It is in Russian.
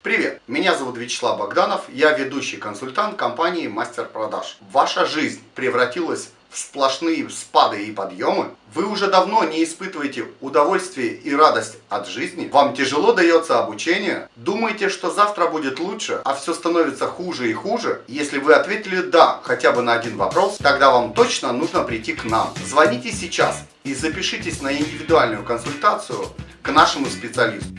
Привет, меня зовут Вячеслав Богданов, я ведущий консультант компании Мастер Продаж. Ваша жизнь превратилась в сплошные спады и подъемы, вы уже давно не испытываете удовольствие и радость от жизни, вам тяжело дается обучение, думаете, что завтра будет лучше, а все становится хуже и хуже, если вы ответили «да» хотя бы на один вопрос, тогда вам точно нужно прийти к нам. Звоните сейчас и запишитесь на индивидуальную консультацию к нашему специалисту.